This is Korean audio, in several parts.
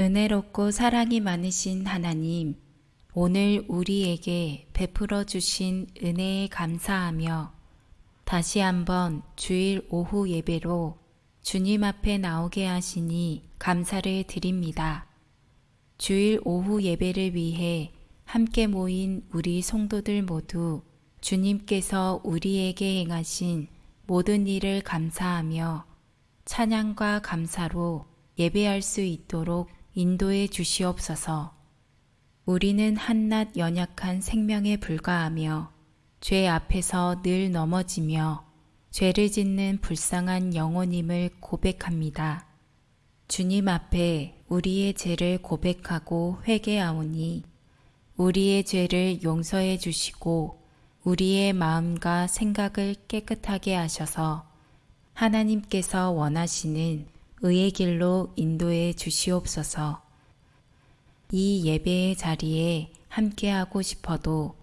은혜롭고 사랑이 많으신 하나님, 오늘 우리에게 베풀어 주신 은혜에 감사하며 다시 한번 주일 오후 예배로 주님 앞에 나오게 하시니 감사를 드립니다. 주일 오후 예배를 위해 함께 모인 우리 성도들 모두 주님께서 우리에게 행하신 모든 일을 감사하며 찬양과 감사로 예배할 수 있도록 인도해 주시옵소서. 우리는 한낱 연약한 생명에 불과하며 죄 앞에서 늘 넘어지며 죄를 짓는 불쌍한 영혼임을 고백합니다. 주님 앞에 우리의 죄를 고백하고 회개하오니 우리의 죄를 용서해 주시고 우리의 마음과 생각을 깨끗하게 하셔서 하나님께서 원하시는 의의 길로 인도해 주시옵소서. 이 예배의 자리에 함께하고 싶어도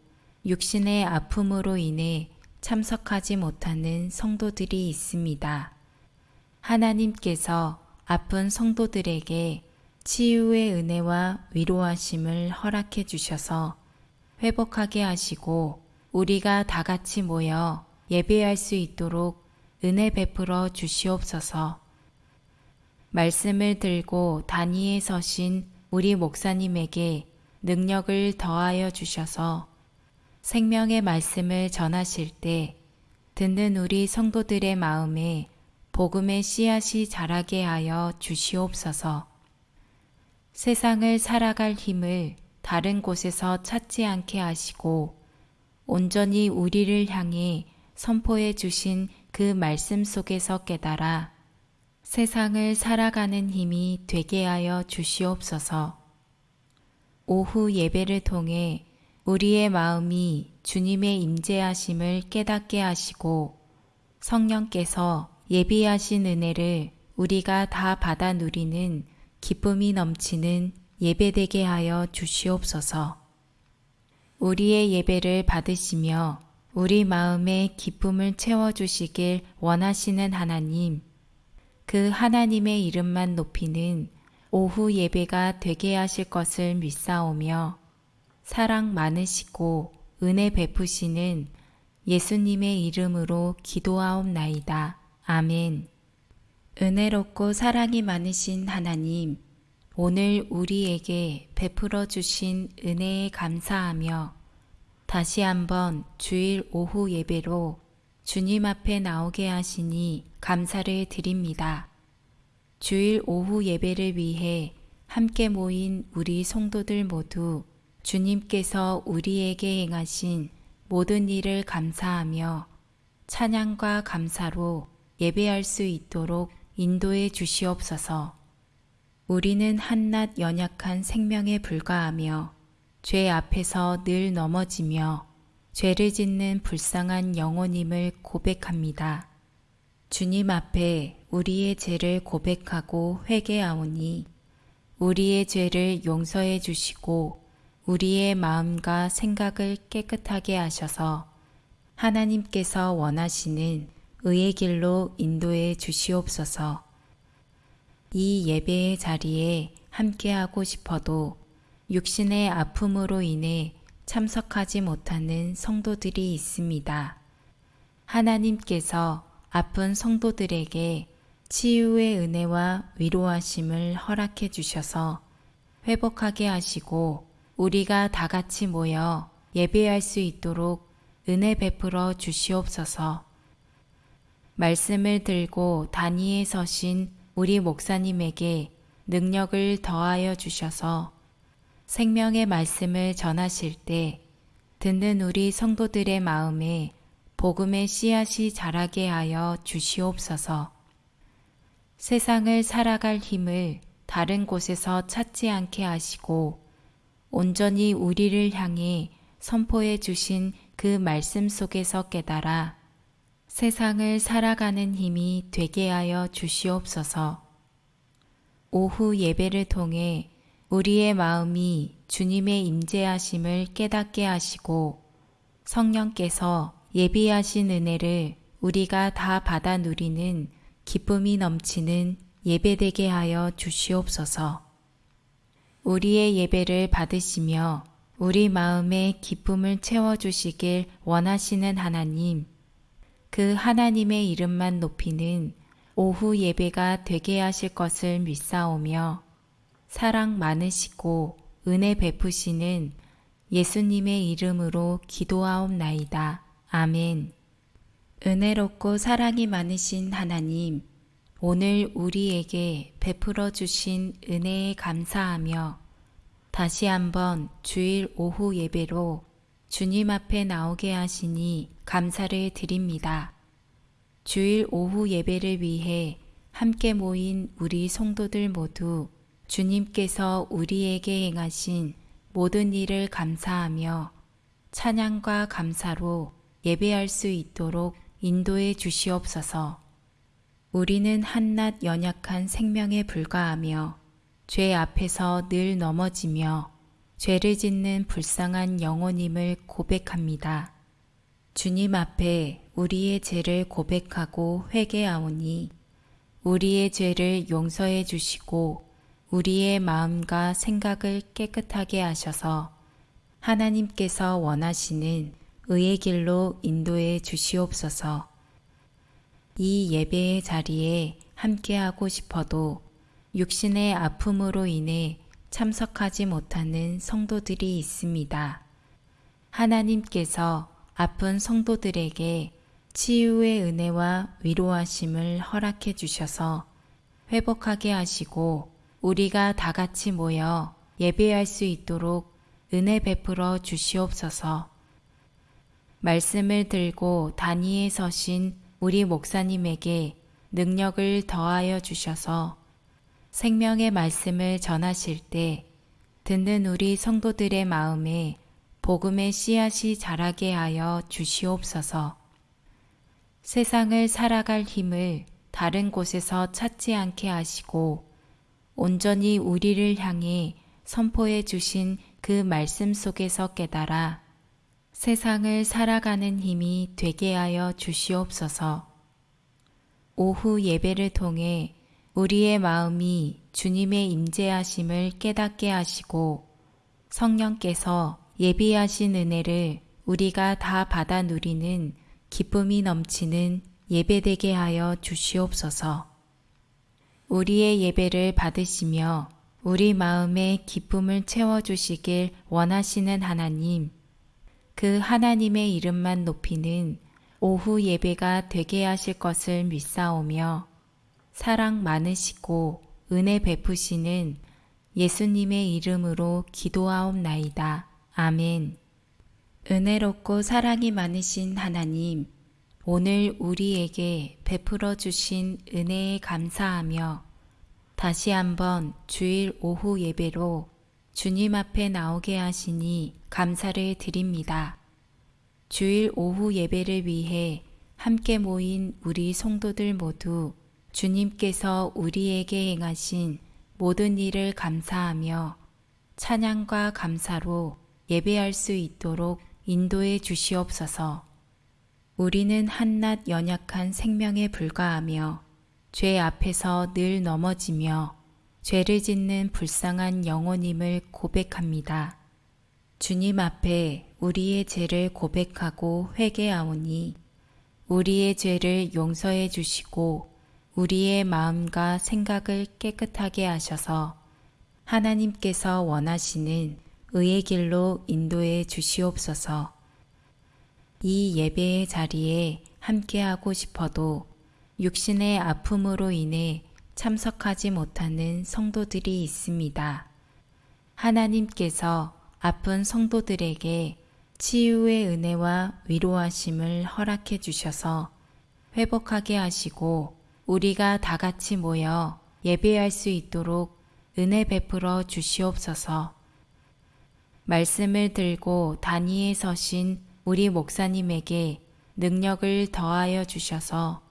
육신의 아픔으로 인해 참석하지 못하는 성도들이 있습니다. 하나님께서 아픈 성도들에게 치유의 은혜와 위로하심을 허락해 주셔서 회복하게 하시고 우리가 다 같이 모여 예배할 수 있도록 은혜 베풀어 주시옵소서. 말씀을 들고 단위에 서신 우리 목사님에게 능력을 더하여 주셔서 생명의 말씀을 전하실 때 듣는 우리 성도들의 마음에 복음의 씨앗이 자라게 하여 주시옵소서. 세상을 살아갈 힘을 다른 곳에서 찾지 않게 하시고 온전히 우리를 향해 선포해 주신 그 말씀 속에서 깨달아 세상을 살아가는 힘이 되게 하여 주시옵소서. 오후 예배를 통해 우리의 마음이 주님의 임재하심을 깨닫게 하시고 성령께서 예비하신 은혜를 우리가 다 받아 누리는 기쁨이 넘치는 예배되게 하여 주시옵소서. 우리의 예배를 받으시며 우리 마음의 기쁨을 채워주시길 원하시는 하나님, 그 하나님의 이름만 높이는 오후 예배가 되게 하실 것을 믿사오며 사랑 많으시고 은혜 베푸시는 예수님의 이름으로 기도하옵나이다. 아멘. 은혜롭고 사랑이 많으신 하나님, 오늘 우리에게 베풀어 주신 은혜에 감사하며 다시 한번 주일 오후 예배로 주님 앞에 나오게 하시니 감사를 드립니다. 주일 오후 예배를 위해 함께 모인 우리 성도들 모두 주님께서 우리에게 행하신 모든 일을 감사하며 찬양과 감사로 예배할 수 있도록 인도해 주시옵소서. 우리는 한낱 연약한 생명에 불과하며 죄 앞에서 늘 넘어지며 죄를 짓는 불쌍한 영혼임을 고백합니다. 주님 앞에 우리의 죄를 고백하고 회개하오니 우리의 죄를 용서해 주시고 우리의 마음과 생각을 깨끗하게 하셔서 하나님께서 원하시는 의의 길로 인도해 주시옵소서. 이 예배의 자리에 함께하고 싶어도 육신의 아픔으로 인해 참석하지 못하는 성도들이 있습니다. 하나님께서 아픈 성도들에게 치유의 은혜와 위로하심을 허락해 주셔서 회복하게 하시고 우리가 다 같이 모여 예배할 수 있도록 은혜 베풀어 주시옵소서. 말씀을 들고 단위에 서신 우리 목사님에게 능력을 더하여 주셔서 생명의 말씀을 전하실 때 듣는 우리 성도들의 마음에 복음의 씨앗이 자라게 하여 주시옵소서. 세상을 살아갈 힘을 다른 곳에서 찾지 않게 하시고 온전히 우리를 향해 선포해 주신 그 말씀 속에서 깨달아 세상을 살아가는 힘이 되게 하여 주시옵소서. 오후 예배를 통해 우리의 마음이 주님의 임재하심을 깨닫게 하시고 성령께서 예비하신 은혜를 우리가 다 받아 누리는 기쁨이 넘치는 예배되게 하여 주시옵소서. 우리의 예배를 받으시며 우리 마음의 기쁨을 채워주시길 원하시는 하나님, 그 하나님의 이름만 높이는 오후 예배가 되게 하실 것을 믿사오며 사랑 많으시고 은혜 베푸시는 예수님의 이름으로 기도하옵나이다. 아멘. 은혜롭고 사랑이 많으신 하나님, 오늘 우리에게 베풀어 주신 은혜에 감사하며 다시 한번 주일 오후 예배로 주님 앞에 나오게 하시니 감사를 드립니다. 주일 오후 예배를 위해 함께 모인 우리 성도들 모두 주님께서 우리에게 행하신 모든 일을 감사하며 찬양과 감사로 예배할 수 있도록 인도해 주시옵소서. 우리는 한낱 연약한 생명에 불과하며 죄 앞에서 늘 넘어지며 죄를 짓는 불쌍한 영혼임을 고백합니다. 주님 앞에 우리의 죄를 고백하고 회개하오니 우리의 죄를 용서해 주시고 우리의 마음과 생각을 깨끗하게 하셔서 하나님께서 원하시는 의의 길로 인도해 주시옵소서. 이 예배의 자리에 함께하고 싶어도 육신의 아픔으로 인해 참석하지 못하는 성도들이 있습니다. 하나님께서 아픈 성도들에게 치유의 은혜와 위로하심을 허락해 주셔서 회복하게 하시고 우리가 다 같이 모여 예배할 수 있도록 은혜 베풀어 주시옵소서. 말씀을 들고 단위에 서신 우리 목사님에게 능력을 더하여 주셔서 생명의 말씀을 전하실 때 듣는 우리 성도들의 마음에 복음의 씨앗이 자라게 하여 주시옵소서. 세상을 살아갈 힘을 다른 곳에서 찾지 않게 하시고 온전히 우리를 향해 선포해 주신 그 말씀 속에서 깨달아 세상을 살아가는 힘이 되게 하여 주시옵소서. 오후 예배를 통해 우리의 마음이 주님의 임재하심을 깨닫게 하시고 성령께서 예비하신 은혜를 우리가 다 받아 누리는 기쁨이 넘치는 예배되게 하여 주시옵소서. 우리의 예배를 받으시며 우리 마음의 기쁨을 채워주시길 원하시는 하나님, 그 하나님의 이름만 높이는 오후 예배가 되게 하실 것을 믿사오며 사랑 많으시고 은혜 베푸시는 예수님의 이름으로 기도하옵나이다. 아멘. 은혜롭고 사랑이 많으신 하나님, 오늘 우리에게 베풀어 주신 은혜에 감사하며 다시 한번 주일 오후 예배로 주님 앞에 나오게 하시니 감사를 드립니다. 주일 오후 예배를 위해 함께 모인 우리 성도들 모두 주님께서 우리에게 행하신 모든 일을 감사하며 찬양과 감사로 예배할 수 있도록 인도해 주시옵소서. 우리는 한낱 연약한 생명에 불과하며 죄 앞에서 늘 넘어지며 죄를 짓는 불쌍한 영혼임을 고백합니다. 주님 앞에 우리의 죄를 고백하고 회개하오니 우리의 죄를 용서해 주시고 우리의 마음과 생각을 깨끗하게 하셔서 하나님께서 원하시는 의의 길로 인도해 주시옵소서. 이 예배의 자리에 함께하고 싶어도 육신의 아픔으로 인해 참석하지 못하는 성도들이 있습니다. 하나님께서 아픈 성도들에게 치유의 은혜와 위로하심을 허락해 주셔서 회복하게 하시고 우리가 다 같이 모여 예배할 수 있도록 은혜 베풀어 주시옵소서. 말씀을 들고 단위에 서신 우리 목사님에게 능력을 더하여 주셔서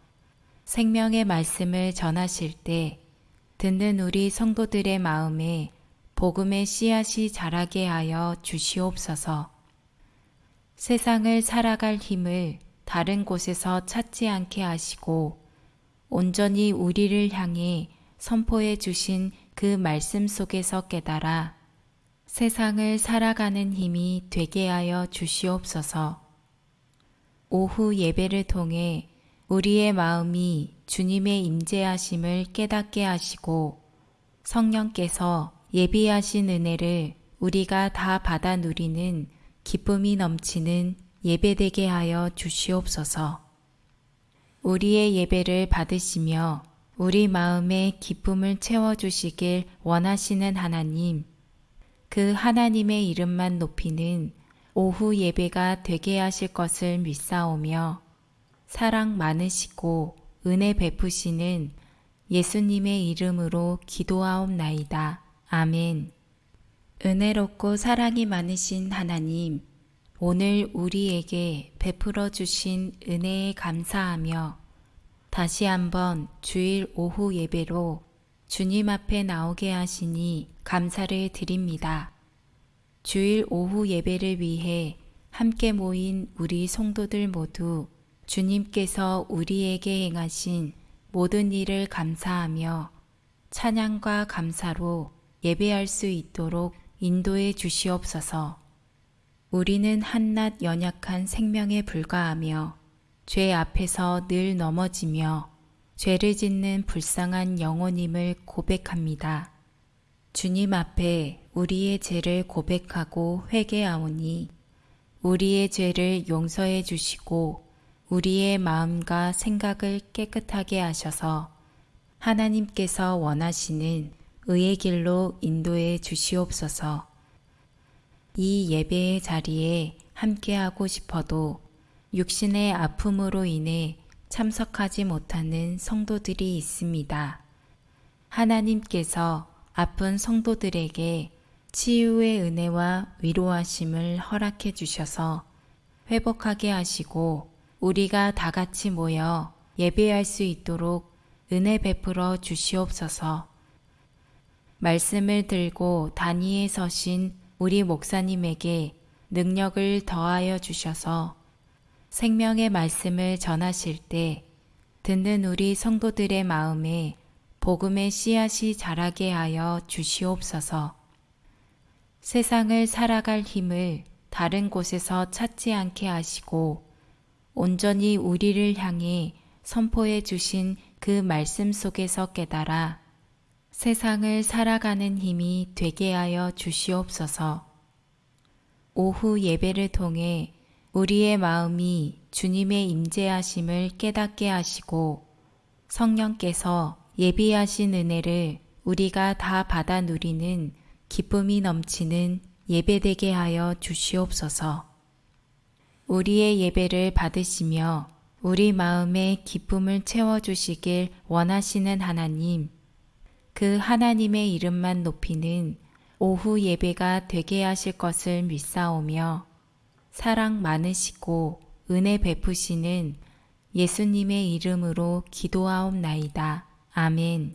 생명의 말씀을 전하실 때 듣는 우리 성도들의 마음에 복음의 씨앗이 자라게 하여 주시옵소서. 세상을 살아갈 힘을 다른 곳에서 찾지 않게 하시고 온전히 우리를 향해 선포해 주신 그 말씀 속에서 깨달아 세상을 살아가는 힘이 되게 하여 주시옵소서. 오후 예배를 통해 우리의 마음이 주님의 임재하심을 깨닫게 하시고 성령께서 예비하신 은혜를 우리가 다 받아 누리는 기쁨이 넘치는 예배되게 하여 주시옵소서. 우리의 예배를 받으시며 우리 마음의 기쁨을 채워주시길 원하시는 하나님, 그 하나님의 이름만 높이는 오후 예배가 되게 하실 것을 믿사오며 사랑 많으시고 은혜 베푸시는 예수님의 이름으로 기도하옵나이다. 아멘. 은혜롭고 사랑이 많으신 하나님, 오늘 우리에게 베풀어 주신 은혜에 감사하며 다시 한번 주일 오후 예배로 주님 앞에 나오게 하시니 감사를 드립니다. 주일 오후 예배를 위해 함께 모인 우리 성도들 모두 주님께서 우리에게 행하신 모든 일을 감사하며 찬양과 감사로 예배할 수 있도록 인도해 주시옵소서. 우리는 한낱 연약한 생명에 불과하며 죄 앞에서 늘 넘어지며 죄를 짓는 불쌍한 영혼임을 고백합니다. 주님 앞에 우리의 죄를 고백하고 회개하오니 우리의 죄를 용서해 주시고 우리의 마음과 생각을 깨끗하게 하셔서 하나님께서 원하시는 의의 길로 인도해 주시옵소서. 이 예배의 자리에 함께하고 싶어도 육신의 아픔으로 인해 참석하지 못하는 성도들이 있습니다. 하나님께서 아픈 성도들에게 치유의 은혜와 위로하심을 허락해 주셔서 회복하게 하시고 우리가 다 같이 모여 예배할 수 있도록 은혜 베풀어 주시옵소서. 말씀을 들고 단위에 서신 우리 목사님에게 능력을 더하여 주셔서 생명의 말씀을 전하실 때 듣는 우리 성도들의 마음에 복음의 씨앗이 자라게 하여 주시옵소서. 세상을 살아갈 힘을 다른 곳에서 찾지 않게 하시고 온전히 우리를 향해 선포해 주신 그 말씀 속에서 깨달아 세상을 살아가는 힘이 되게 하여 주시옵소서. 오후 예배를 통해 우리의 마음이 주님의 임재하심을 깨닫게 하시고 성령께서 예비하신 은혜를 우리가 다 받아 누리는 기쁨이 넘치는 예배되게 하여 주시옵소서. 우리의 예배를 받으시며 우리 마음의 기쁨을 채워주시길 원하시는 하나님, 그 하나님의 이름만 높이는 오후 예배가 되게 하실 것을 믿사오며 사랑 많으시고 은혜 베푸시는 예수님의 이름으로 기도하옵나이다. 아멘.